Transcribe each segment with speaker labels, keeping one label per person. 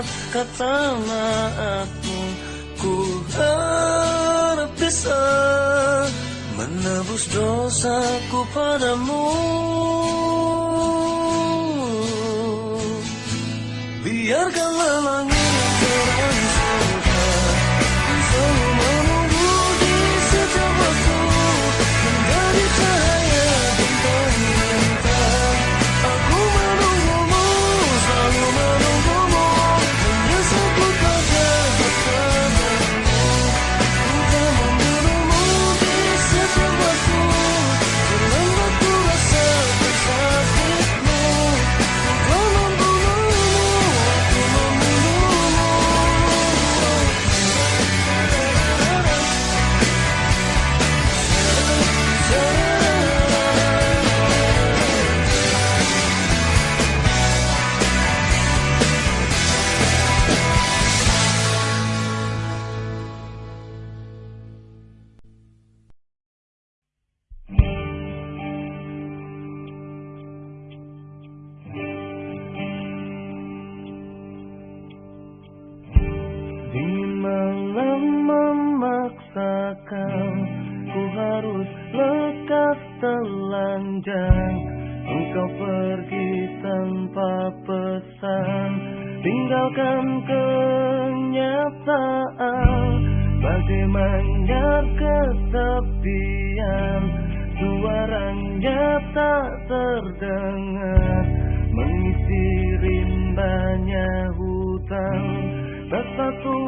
Speaker 1: kata-kata Ku harap bisa Menebus dosaku padamu. Biarkan lelang kau Ku harus lekas telanjang. Engkau pergi tanpa pesan. Tinggalkan kenyataan. Bagaimana kesepian Suaranya tak terdengar. Mengisi rimbanya hutang satu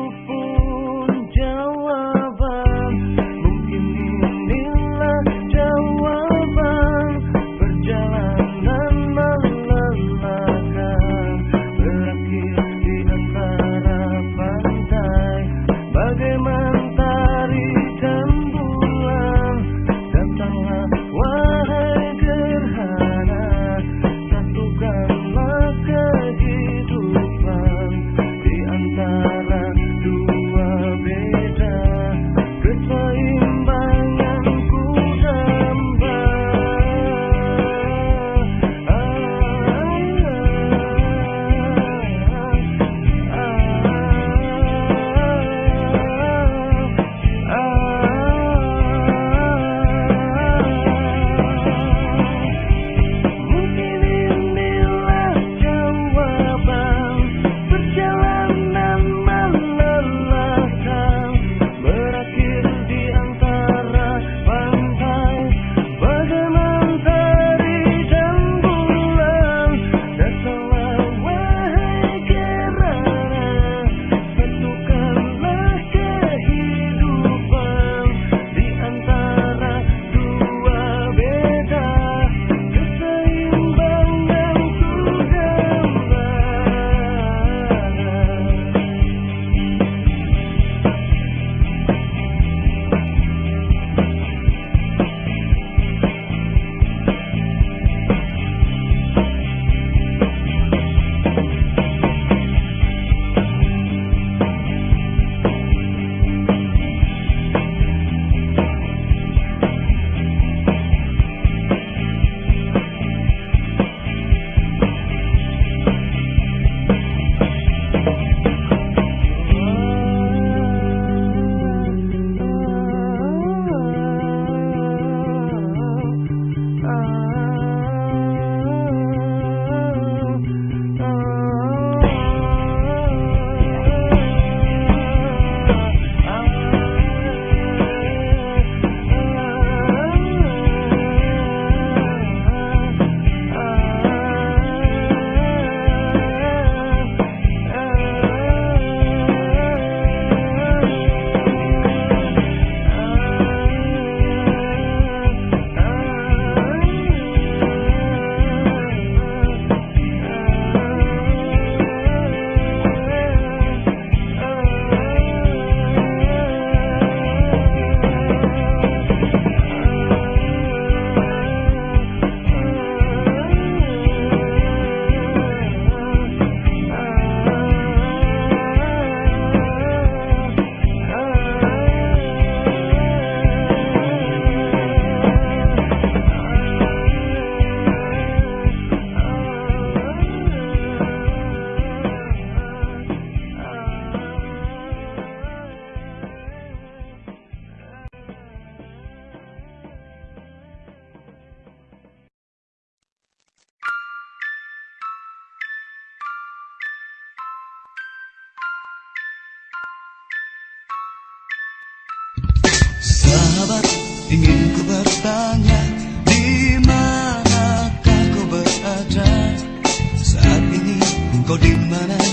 Speaker 2: kau di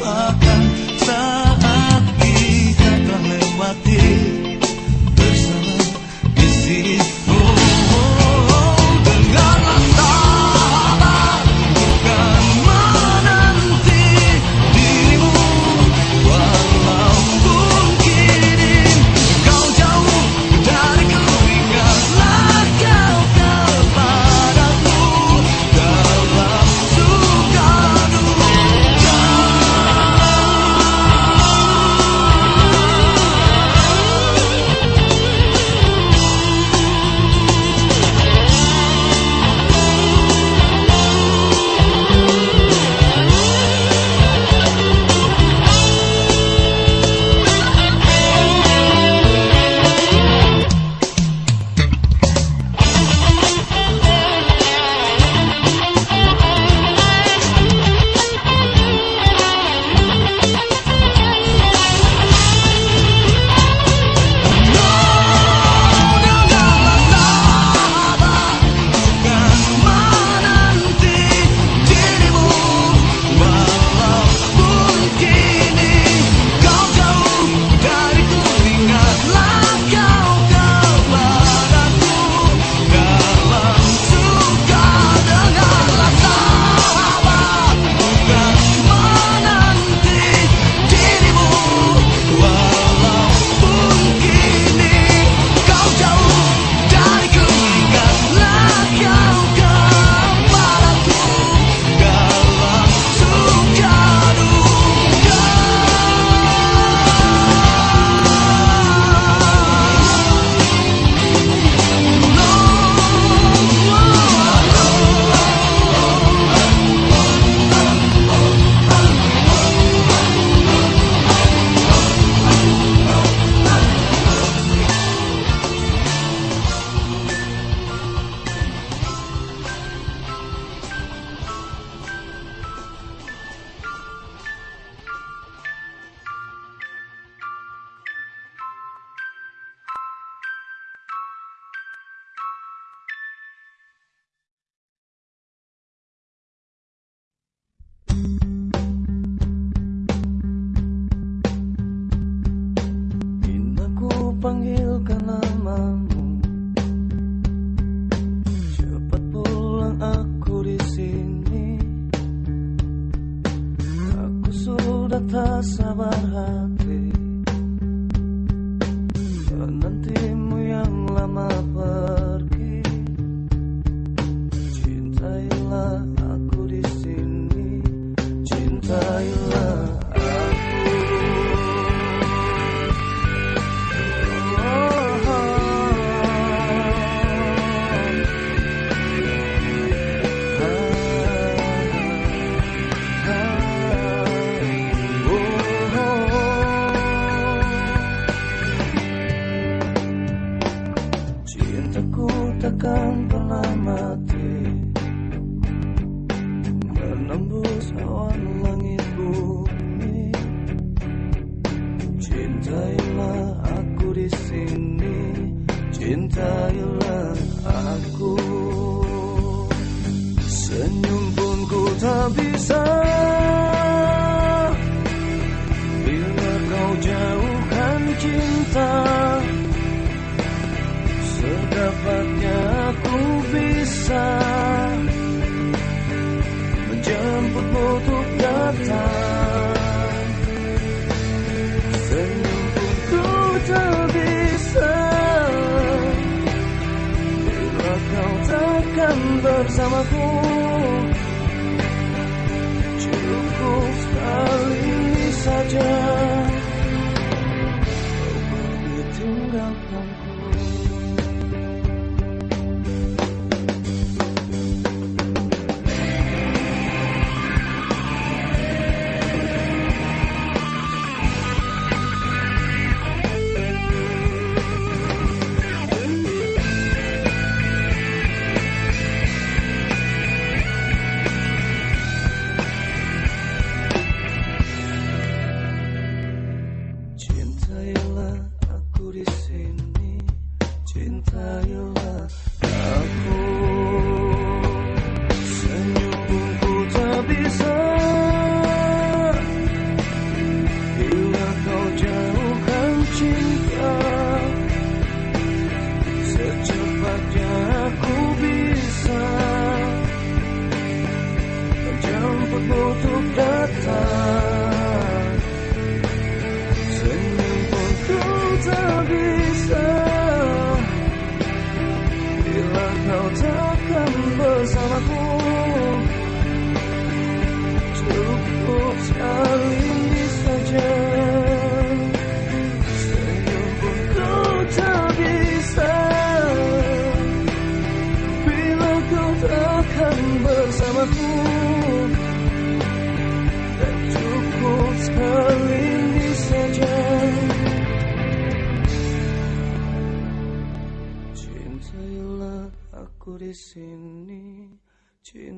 Speaker 1: love. atas abahan But some of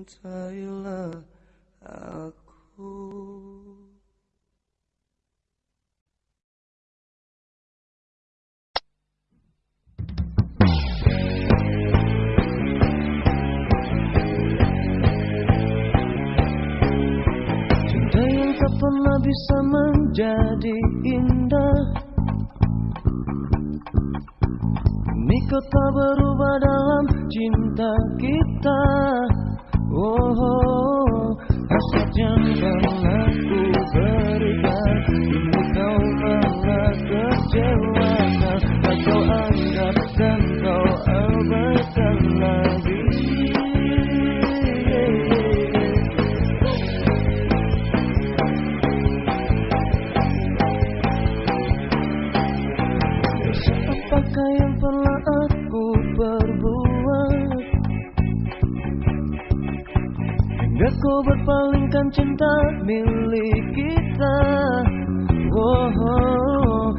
Speaker 1: cintailah aku. Cinta yang tak pernah bisa menjadi indah. Kau tak berubah dalam cinta kita. Oh, oh, oh. hasta siempre. Ku berpalingkan cinta milik kita Oh, oh, oh.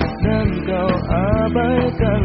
Speaker 1: Dan kau abaikan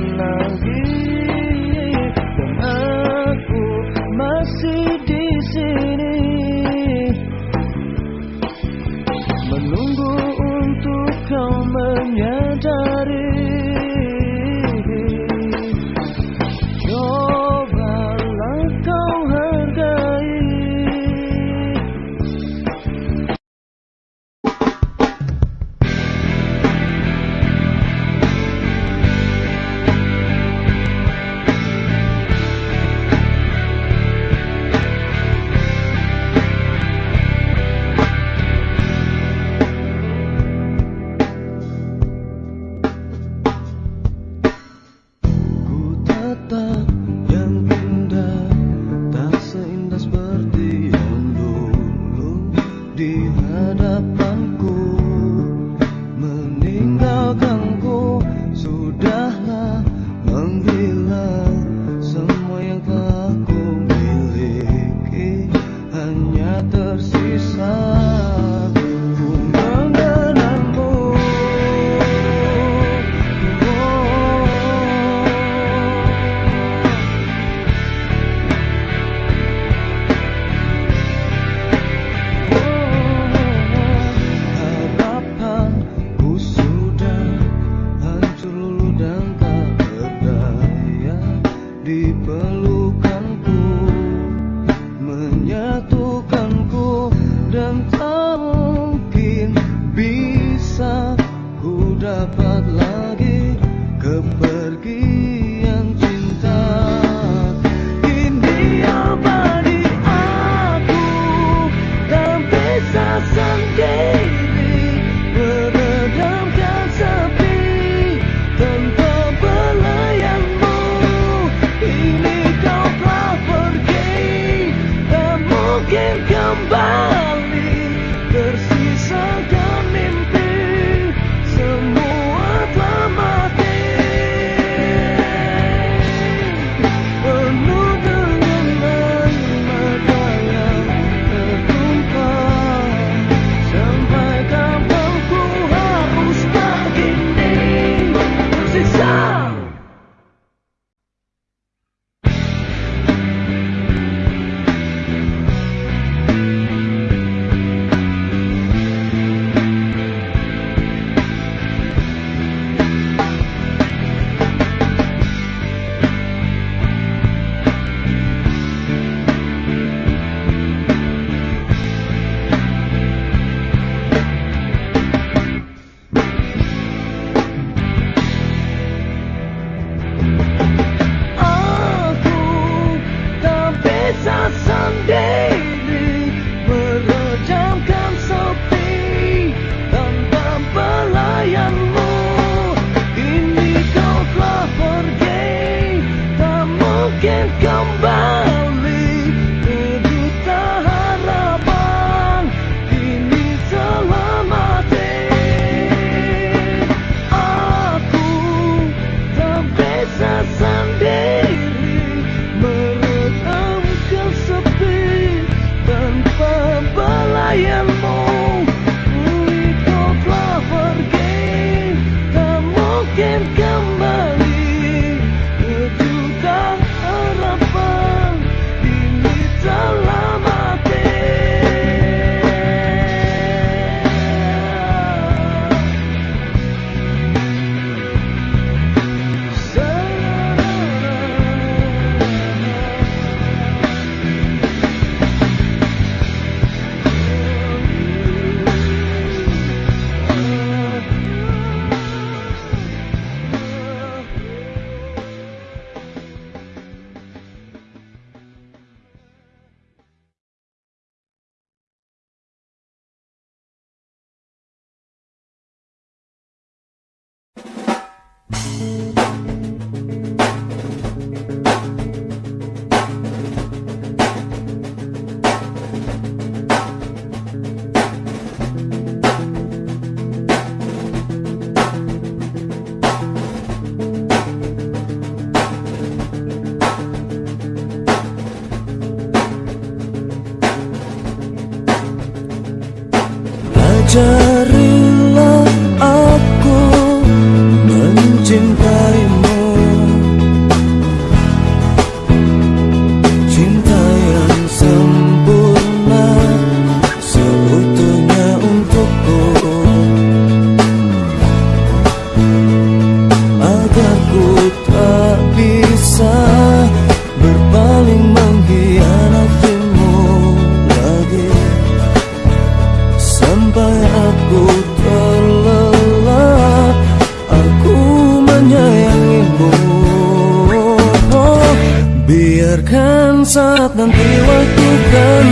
Speaker 1: saat nanti waktu kan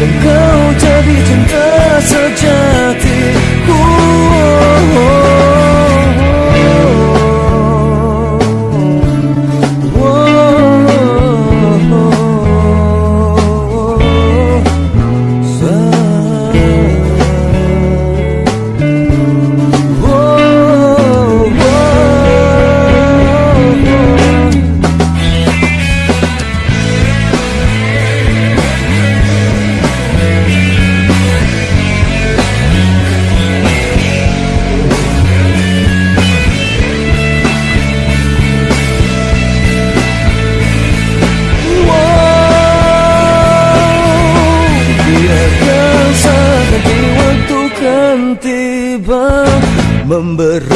Speaker 1: dirimu Dan Memberi